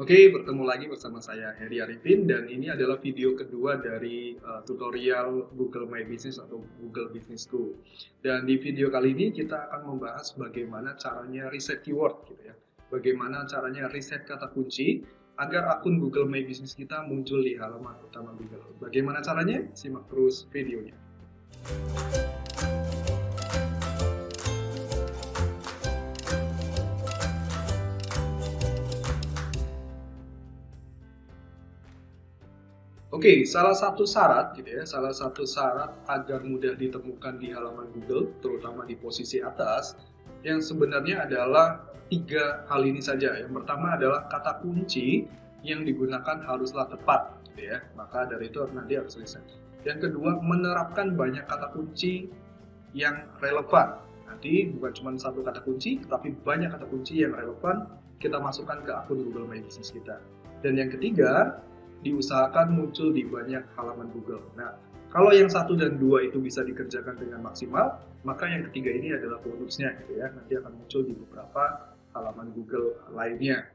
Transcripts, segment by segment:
Oke, bertemu lagi bersama saya Heri Arifin dan ini adalah video kedua dari uh, tutorial Google My Business atau Google Business School. Dan di video kali ini kita akan membahas bagaimana caranya riset keyword gitu ya. Bagaimana caranya riset kata kunci agar akun Google My Business kita muncul di halaman utama Google. Bagaimana caranya? Simak terus videonya. Oke, okay, salah satu syarat gitu ya, salah satu syarat agar mudah ditemukan di halaman Google, terutama di posisi atas, yang sebenarnya adalah tiga hal ini saja. Yang pertama adalah kata kunci yang digunakan haruslah tepat, gitu ya. Maka dari itu nanti harus riset. Yang kedua, menerapkan banyak kata kunci yang relevan. Nanti bukan cuma satu kata kunci, tapi banyak kata kunci yang relevan kita masukkan ke akun Google My Business kita. Dan yang ketiga, diusahakan muncul di banyak halaman Google. Nah, kalau yang satu dan dua itu bisa dikerjakan dengan maksimal, maka yang ketiga ini adalah bonusnya gitu ya. Nanti akan muncul di beberapa halaman Google lainnya.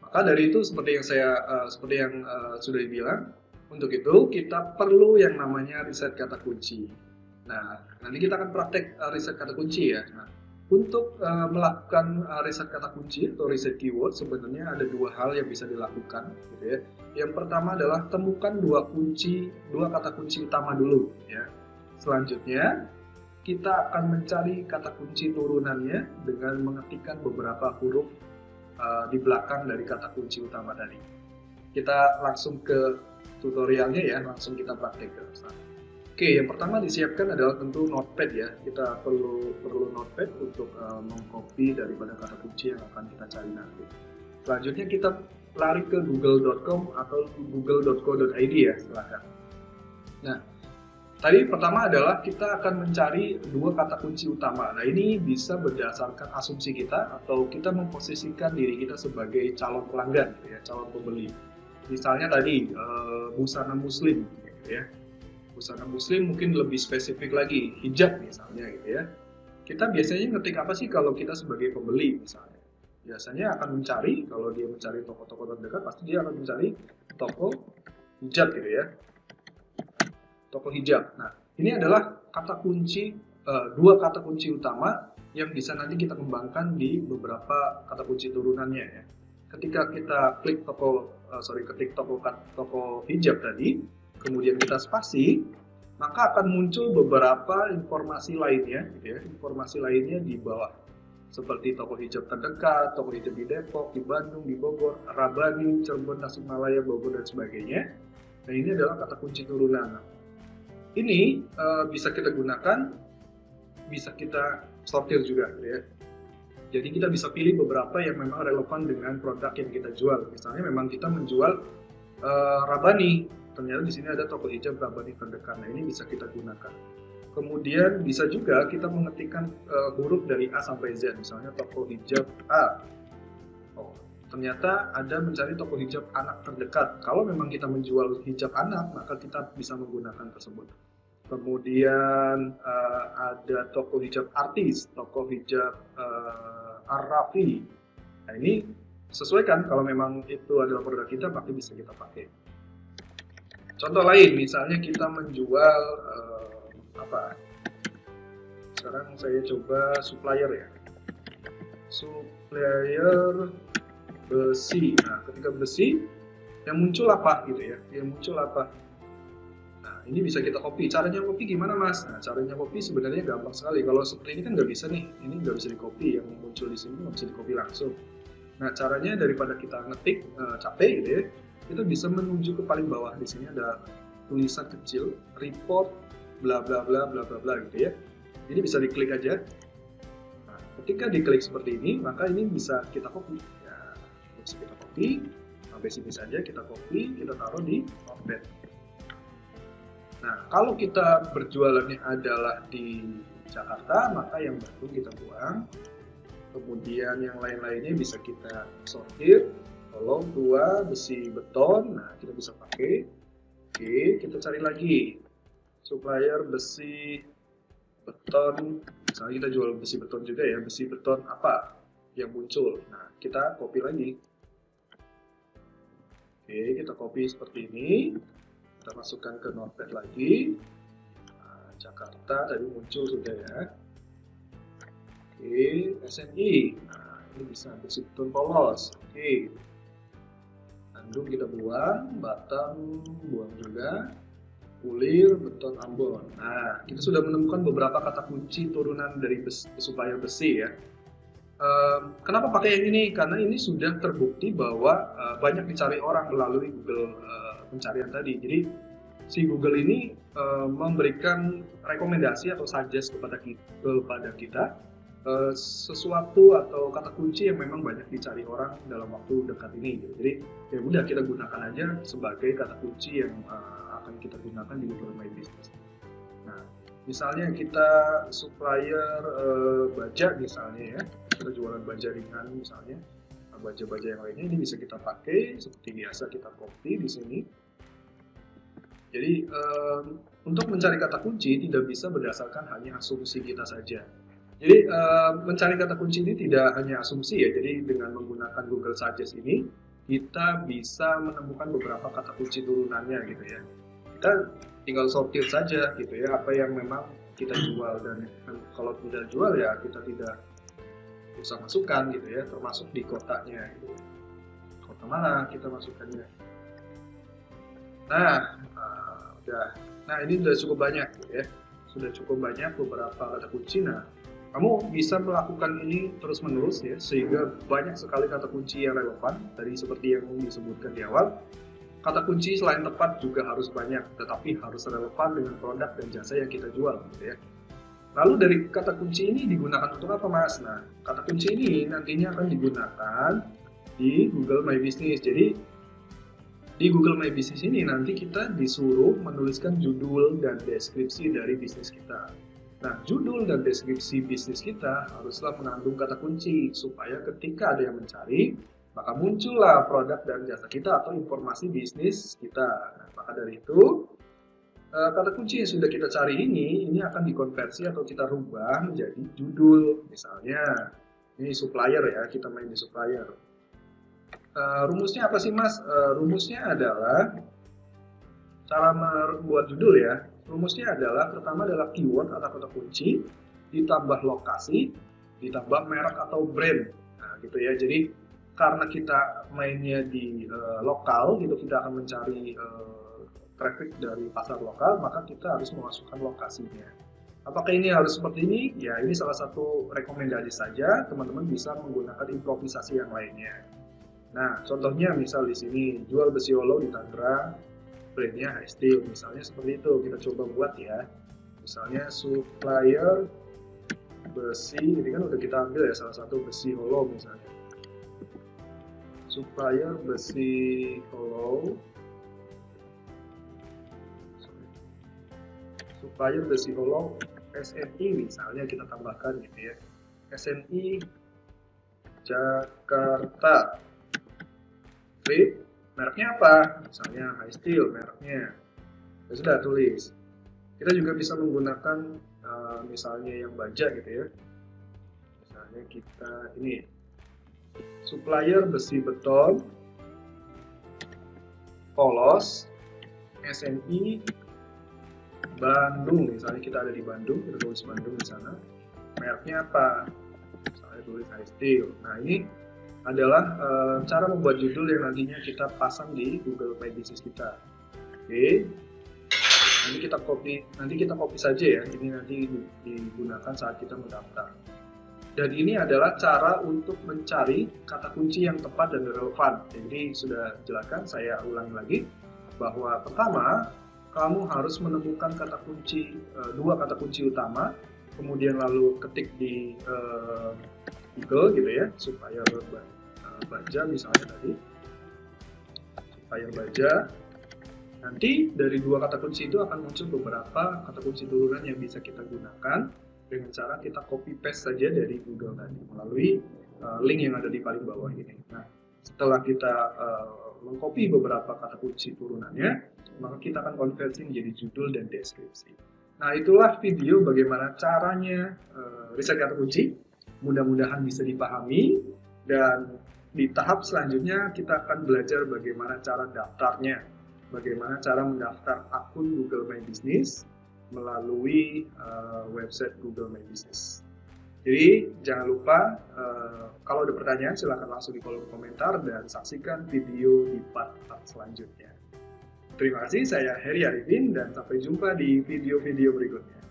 Maka dari itu seperti yang saya uh, seperti yang uh, sudah dibilang, untuk itu kita perlu yang namanya riset kata kunci. Nah, nanti kita akan praktek uh, riset kata kunci ya. Nah, untuk uh, melakukan uh, riset kata kunci atau riset keyword sebenarnya ada dua hal yang bisa dilakukan gitu ya. Yang pertama adalah temukan dua kunci, dua kata kunci utama dulu ya. Selanjutnya kita akan mencari kata kunci turunannya dengan mengetikkan beberapa huruf uh, di belakang dari kata kunci utama tadi. Kita langsung ke tutorialnya ya, langsung kita praktekkan. Oke, yang pertama disiapkan adalah tentu notepad ya. Kita perlu perlu notepad untuk uh, mengcopy daripada kata kunci yang akan kita cari nanti. Selanjutnya kita lari ke google.com atau google.co.id ya, silahkan. Nah, tadi pertama adalah kita akan mencari dua kata kunci utama. Nah, ini bisa berdasarkan asumsi kita atau kita memposisikan diri kita sebagai calon pelanggan, ya, calon pembeli. Misalnya tadi uh, busana muslim, ya busana muslim mungkin lebih spesifik lagi hijab misalnya gitu ya. Kita biasanya ngetik apa sih kalau kita sebagai pembeli misalnya? Biasanya akan mencari kalau dia mencari toko-toko terdekat pasti dia akan mencari toko hijab gitu ya. Toko hijab. Nah ini adalah kata kunci uh, dua kata kunci utama yang bisa nanti kita kembangkan di beberapa kata kunci turunannya ya. Ketika kita klik toko uh, sorry ketik toko toko hijab tadi kemudian kita spasi, maka akan muncul beberapa informasi lainnya, gitu ya, informasi lainnya di bawah seperti toko hijab terdekat, toko hijab di Depok, di Bandung, di Bogor, Rabani, Cirebon, Tasikmalaya, Bogor dan sebagainya. Nah ini adalah kata kunci turunan. Ini uh, bisa kita gunakan, bisa kita sortir juga, gitu ya. Jadi kita bisa pilih beberapa yang memang relevan dengan produk yang kita jual. Misalnya memang kita menjual uh, Rabani, ternyata di sini ada toko hijab Rabani terdekat. Nah ini bisa kita gunakan. Kemudian bisa juga kita mengetikkan uh, huruf dari A sampai Z, misalnya toko hijab A. Oh, ternyata ada mencari toko hijab anak terdekat. Kalau memang kita menjual hijab anak, maka kita bisa menggunakan tersebut. Kemudian uh, ada toko hijab artis, toko hijab uh, Arafi. Nah ini sesuaikan kalau memang itu adalah produk kita, pasti bisa kita pakai. Contoh lain, misalnya kita menjual uh, apa? Sekarang saya coba supplier ya. Supplier besi. Nah, ketika besi, yang muncul apa gitu ya? Yang muncul apa? Nah, ini bisa kita copy. Caranya copy gimana, Mas? Nah, caranya copy sebenarnya gampang sekali. Kalau seperti ini kan nggak bisa nih. Ini nggak bisa di copy. Yang muncul di sini nggak bisa di copy langsung. Nah, caranya daripada kita ngetik uh, capek gitu ya, kita bisa menuju ke paling bawah. Di sini ada tulisan kecil report bla bla bla bla bla bla gitu ya. Ini bisa diklik aja. Nah, ketika diklik seperti ini maka ini bisa kita copy. Ya bisa kita copy. Sampai sini saja kita copy kita taruh di notepad nah kalau kita berjualannya adalah di Jakarta maka yang batu kita buang. Kemudian yang lain-lainnya bisa kita sortir kolom dua besi beton nah kita bisa pakai oke kita cari lagi supplier besi beton misalnya kita jual besi beton juga ya besi beton apa yang muncul nah kita copy lagi Oke, kita copy seperti ini. Kita masukkan ke notepad lagi. Nah, Jakarta tadi muncul sudah ya. Oke, SNI. Nah, ini bisa bersih polos. Oke. Bandung kita buang, Batam buang juga. Ulir, Beton, Ambon. Nah, kita sudah menemukan beberapa kata kunci turunan dari besi, supplier besi ya. Uh, kenapa pakai yang ini? Karena ini sudah terbukti bahwa uh, banyak dicari orang melalui Google uh, pencarian tadi. Jadi si Google ini uh, memberikan rekomendasi atau suggest kepada kita, kepada kita uh, sesuatu atau kata kunci yang memang banyak dicari orang dalam waktu dekat ini. Gitu. Jadi ya udah kita gunakan aja sebagai kata kunci yang uh, akan kita gunakan di Google My Business. Nah, misalnya kita supplier uh, baja misalnya ya, kita jualan baja ringan misalnya, nah, baja-baja yang lainnya ini bisa kita pakai seperti biasa kita copy di sini. Jadi um, untuk mencari kata kunci tidak bisa berdasarkan hanya asumsi kita saja. Jadi uh, mencari kata kunci ini tidak hanya asumsi ya. Jadi dengan menggunakan Google Suggest ini kita bisa menemukan beberapa kata kunci turunannya gitu ya. Kita tinggal sortir saja gitu ya apa yang memang kita jual. Dan kalau tidak jual ya kita tidak usah masukkan gitu ya termasuk di kotaknya gitu. kota mana kita masukkannya? Nah uh, udah. Nah ini sudah cukup banyak gitu ya. Sudah cukup banyak beberapa kata kunci. Nah kamu bisa melakukan ini terus menerus ya sehingga banyak sekali kata kunci yang relevan tadi seperti yang disebutkan di awal Kata kunci selain tepat juga harus banyak, tetapi harus relevan dengan produk dan jasa yang kita jual, gitu ya. Lalu dari kata kunci ini digunakan untuk apa, Mas? Nah, kata kunci ini nantinya akan digunakan di Google My Business. Jadi di Google My Business ini nanti kita disuruh menuliskan judul dan deskripsi dari bisnis kita. Nah, judul dan deskripsi bisnis kita haruslah mengandung kata kunci supaya ketika ada yang mencari, maka muncullah produk dan jasa kita atau informasi bisnis kita. Nah, maka dari itu, eh, kata kunci yang sudah kita cari ini, ini akan dikonversi atau kita rubah menjadi judul. Misalnya, ini supplier ya, kita main di supplier. Uh, rumusnya apa sih mas? Uh, rumusnya adalah cara membuat judul ya. Rumusnya adalah pertama adalah keyword atau kata kunci, ditambah lokasi, ditambah merek atau brand. Nah, gitu ya. Jadi karena kita mainnya di uh, lokal gitu kita akan mencari uh, traffic dari pasar lokal maka kita harus memasukkan lokasinya apakah ini harus seperti ini ya ini salah satu rekomendasi saja teman-teman bisa menggunakan improvisasi yang lainnya nah contohnya misal di sini jual besi holo di Tangerang brandnya steel misalnya seperti itu kita coba buat ya. Misalnya supplier besi ini kan udah kita ambil ya salah satu besi holo misalnya. Supplier besi hollow supplier besi hollow SNI misalnya kita tambahkan gitu ya. SNI Jakarta. Flip mereknya apa? Misalnya high steel mereknya. Ya sudah tulis. Kita juga bisa menggunakan uh, misalnya yang baja gitu ya. Misalnya kita ini supplier besi beton, polos, SNI, Bandung, misalnya kita ada di Bandung, kita tulis Bandung di sana, mereknya apa? Misalnya tulis high steel. Nah ini adalah e, cara membuat judul yang nantinya kita pasang di Google My Business kita. Oke, nanti kita copy, nanti kita copy saja ya. Ini nanti digunakan saat kita mendaftar. Dan ini adalah cara untuk mencari kata kunci yang tepat dan relevan. Jadi sudah jelaskan, saya ulangi lagi bahwa pertama kamu harus menemukan kata kunci eh, dua kata kunci utama, kemudian lalu ketik di uh, Google gitu ya supaya uh, baja misalnya tadi supaya baja nanti dari dua kata kunci itu akan muncul beberapa kata kunci turunan yang bisa kita gunakan dengan cara kita copy paste saja dari Google tadi melalui uh, link yang ada di paling bawah ini. Nah, setelah kita uh, mengcopy beberapa kata kunci turunannya, maka kita akan konversi menjadi judul dan deskripsi. Nah, itulah video bagaimana caranya uh, riset kata kunci. Mudah-mudahan bisa dipahami dan di tahap selanjutnya kita akan belajar bagaimana cara daftarnya, bagaimana cara mendaftar akun Google My Business melalui uh, website Google My Business. Jadi jangan lupa uh, kalau ada pertanyaan silahkan langsung di kolom komentar dan saksikan video di part-part selanjutnya. Terima kasih, saya Heri Arifin dan sampai jumpa di video-video berikutnya.